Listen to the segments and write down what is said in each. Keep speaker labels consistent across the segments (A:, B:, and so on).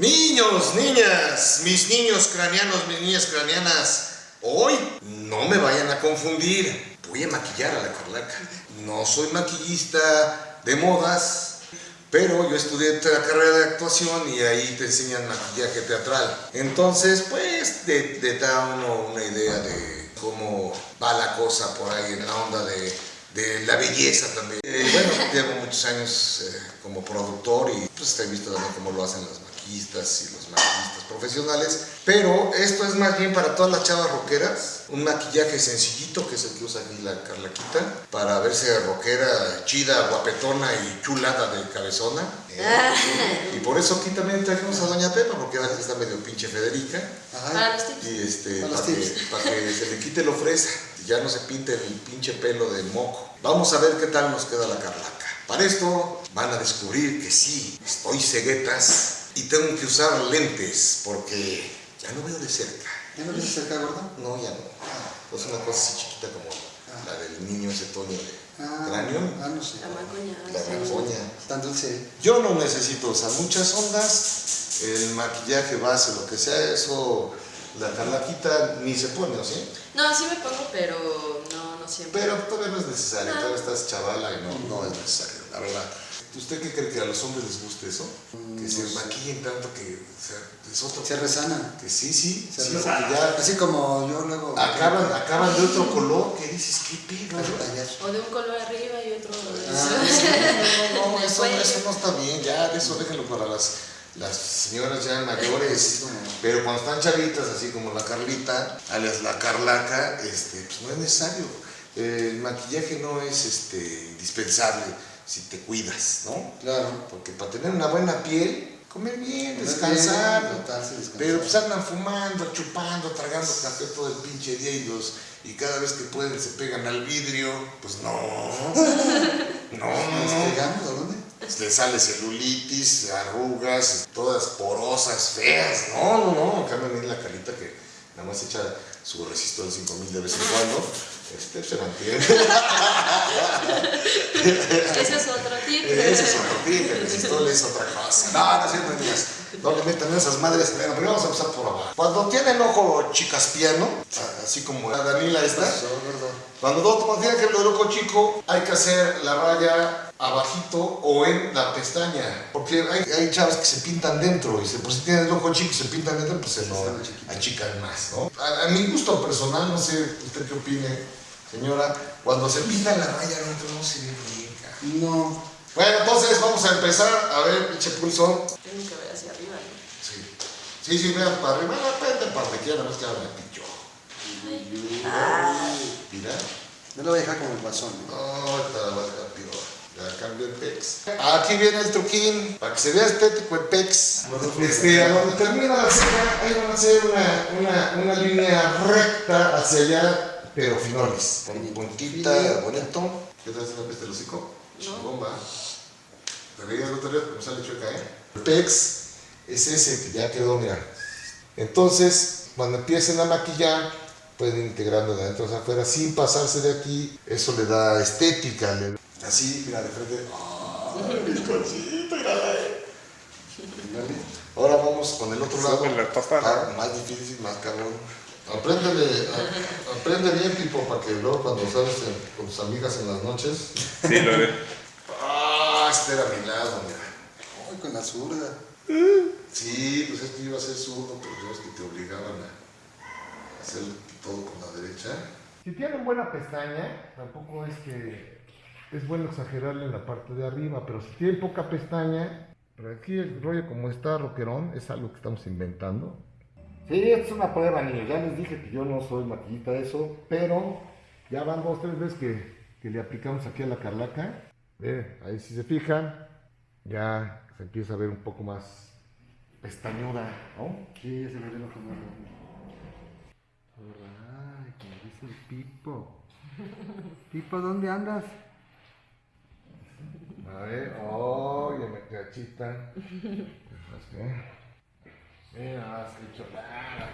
A: Niños, niñas, mis niños craneanos, mis niñas craneanas, hoy no me vayan a confundir. Voy a maquillar a la Carlaca. No soy maquillista de modas, pero yo estudié la carrera de actuación y ahí te enseñan maquillaje teatral. Entonces, pues, te, da uno una idea de cómo va la cosa por ahí en la onda de, de la belleza también. Eh, bueno, llevo muchos años eh, como productor y pues he visto también cómo lo hacen las maquillistas y los maquillistas profesionales, pero esto es más bien para todas las chavas rockeras, un maquillaje sencillito que es el que usa aquí la Carlaquita, para verse rockera, chida, guapetona y chulada de cabezona. ¿eh? y por eso aquí también trajimos a Doña Pepa, porque ahora está medio pinche Federica. Y este, para, que, para que se le quite lo fresa, y ya no se pinte el pinche pelo de moco. Vamos a ver qué tal nos queda la Carlaca. Para esto van a descubrir que sí, estoy ceguetas y tengo que usar lentes porque ya no veo de cerca.
B: ¿Ya no ves de cerca, gordo?
A: No, ya no. Ah. Es una cosa así chiquita como ah. la del niño ese Toño de
B: ah,
A: cráneo.
B: Ah, no sé.
C: La macoña.
A: La macoña.
B: Tan dulce.
A: Yo no necesito usar muchas ondas, el maquillaje base, lo que sea, eso la Carlaquita ni se pone, ¿o sí?
C: No, sí me pongo, pero no, no siempre.
A: Pero todavía no es necesario, todavía estás chavala y no, no es necesario, la verdad. ¿Usted qué cree que a los hombres les guste eso? que se maquillen tanto que o sea, es otro.
B: Se resanan.
A: Que sí, sí.
B: Se
A: sí,
B: resanan. Ya, Así como yo luego.
A: Acaban, acaban de otro color que dices, ¿qué pedo?
C: O de un color arriba y otro.
A: Ah, sí, no, no, no, eso, eso no está bien, ya, eso déjenlo para las, las señoras ya mayores. Pero cuando están chavitas, así como la Carlita, alias la Carlaca, este, pues no es necesario. El maquillaje no es este, indispensable si te cuidas, ¿no?
B: Claro.
A: Porque para tener una buena piel, comer bien, descansar. Pero pues andan fumando, chupando, tragando café todo el pinche día y, los, y cada vez que pueden se pegan al vidrio. Pues no. no, no.
B: pegamos a dónde?
A: Le sale celulitis, arrugas, todas porosas, feas. No, no, no. Cambian en la carita que nada más echa su resistor de 5000 de vez en cuando. Este se mantiene.
C: Ese es otro tip.
A: Ese es otro tip, el es otra cosa. No, no es cierto, niñas. No le metan esas madres. Bueno, primero vamos a empezar por abajo. Cuando tienen ojo chicaspiano, así como la Danila esta, cuando no tienen que el ojo chico, hay que hacer la raya abajito o en la pestaña. Porque hay, hay chavas que se pintan dentro y se, pues, si tienen el ojo chico y se pintan dentro, pues se lo achican más, ¿no? A, a, mi gusto personal, no sé usted qué opine, señora, cuando se pinta la raya adentro no se ve bien.
B: No.
A: Bueno, entonces vamos a empezar. A ver, pinche pulso.
C: Tengo que ver hacia arriba, ¿no?
A: Sí. Sí, sí, vean para arriba. Depende para donde quieran, no es que ahora me pichó. Mira.
B: No lo voy a dejar como el guasón.
A: No, ahorita la voy a dejar peor. Ya cambio el pex. Aquí viene el truquín, para que se vea estético el pex. Este, a donde termina la ceja, ahí van a hacer una, una, una línea recta hacia allá, pero finolis. Con puntita, bonito. ¿Qué tal si me peste el hocico?
C: No.
A: Bomba. ¿Te veías el otro día como sale chueca, eh? El pex es ese que ya quedó, mira. Entonces, cuando empiecen a maquillar, pueden integrarlo de adentro hacia afuera sin pasarse de aquí. Eso le da estética. Le... Así, mira, de frente. ¡Ay, mis cositas, eh! Ahora vamos con el otro lado. Ah, más difícil, más cabrón. Apréndele, a- aprende bien, tipo, para que luego cuando sales en- con tus amigas en las noches.
D: Sí, lo haré.
A: Ah, este era mi lado, mira.
B: Ay, con la zurda.
A: Sí, pues es que iba a ser zurdo, pero yo es que te obligaban a hacer todo con la derecha. Si tienen buena pestaña, tampoco es que es bueno exagerarle en la parte de arriba, pero si tienen poca pestaña, pero aquí el rollo como está roquerón es algo que estamos inventando. Sí, esto es una prueba, niños. Ya les dije que yo no soy maquillista de eso, pero ya van dos, tres veces que, que le aplicamos aquí a la carlaca. Ve, ahí si se fijan, ya se empieza a ver un poco más pestañuda, ¿no?
B: Sí, ya se me ve lo que más
A: Ay, como dice el Pipo.
B: Pipo, ¿dónde andas?
A: A ver, oye, me cachita. Mira, que chulada.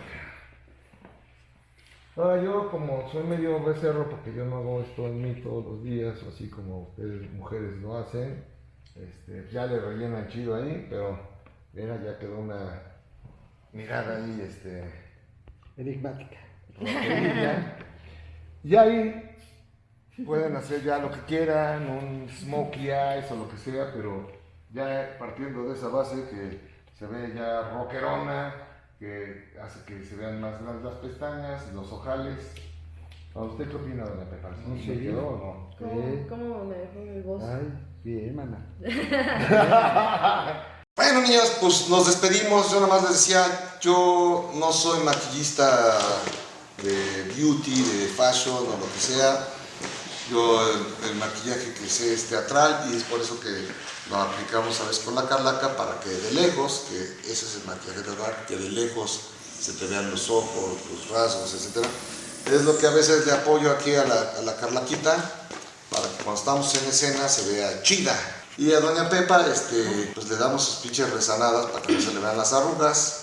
A: Ahora yo como soy medio becerro porque yo no hago esto en mí todos los días, así como ustedes mujeres lo hacen, este, ya le rellenan chido ahí, pero Mira, ya quedó una mirada ahí, este,
B: Enigmática.
A: Y ahí pueden hacer ya lo que quieran, un smokey eyes o lo que sea, pero ya partiendo de esa base que se ve ya rockerona, que hace que se vean más grandes las pestañas, los ojales. ¿A usted qué opina, doña Pepa? ¿Sí
B: No
A: le
B: sé.
A: quedó o no?
C: ¿Cómo, cómo me dejó mi voz?
B: Ay, bien, mana.
A: Bueno niños, pues nos despedimos. Yo nada más les decía, yo no soy maquillista de beauty, de fashion o lo que sea. Yo el, el maquillaje que sé es teatral y es por eso que lo aplicamos a veces con la carlaca para que de lejos, que ese es el maquillaje teatral, que de lejos se te vean los ojos, los rasgos, etc. Es lo que a veces le apoyo aquí a la, a la carlaquita para que cuando estamos en escena se vea chida. Y a Doña Pepa, este, pues le damos sus pinches resanadas para que no se le vean las arrugas.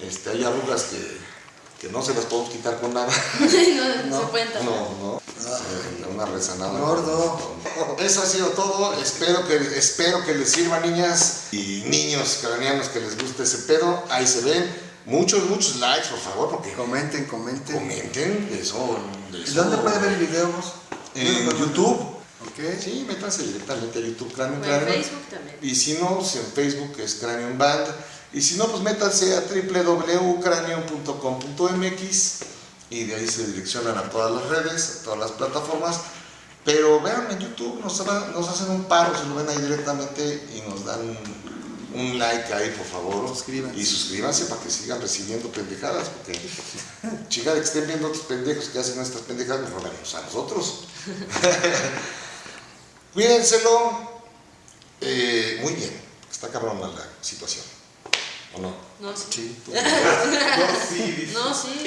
A: Este, hay arrugas que, que no se las podemos quitar con nada.
C: no, se cuenta.
A: No, no. Eh, Una resanada.
B: Gordo.
A: Eso ha sido todo. Espero que, espero que les sirva, niñas y niños craneanos que les guste ese pedo. Ahí se ven. Muchos, muchos likes, por favor, porque
B: Comenten, comenten.
A: comenten. De eso, de
B: ¿Y
A: eso-
B: dónde pueden ver el video vos?
A: En YouTube.
B: Ok.
A: Sí, métanse directamente a YouTube, Cranium
C: O en. Facebook también.
A: Y si no, pues en Facebook es Cranium Band. Y si no, pues métanse a www.cranium.com.mx y de ahí se direccionan a todas las redes, a todas las plataformas. Pero vean en YouTube, nos, nos hacen un paro, se lo ven ahí directamente y nos dan un like ahí, por favor.
B: Suscríbanse.
A: Y suscríbanse para que sigan recibiendo pendejadas, porque chica de que estén viendo otros pendejos que hacen nuestras pendejadas, nos robemos a nosotros. Cuídenselo. Eh, muy bien. Está cabrona la situación. ¿O no?
C: No, sí.
B: Sí,
A: no, sí.
C: No, sí.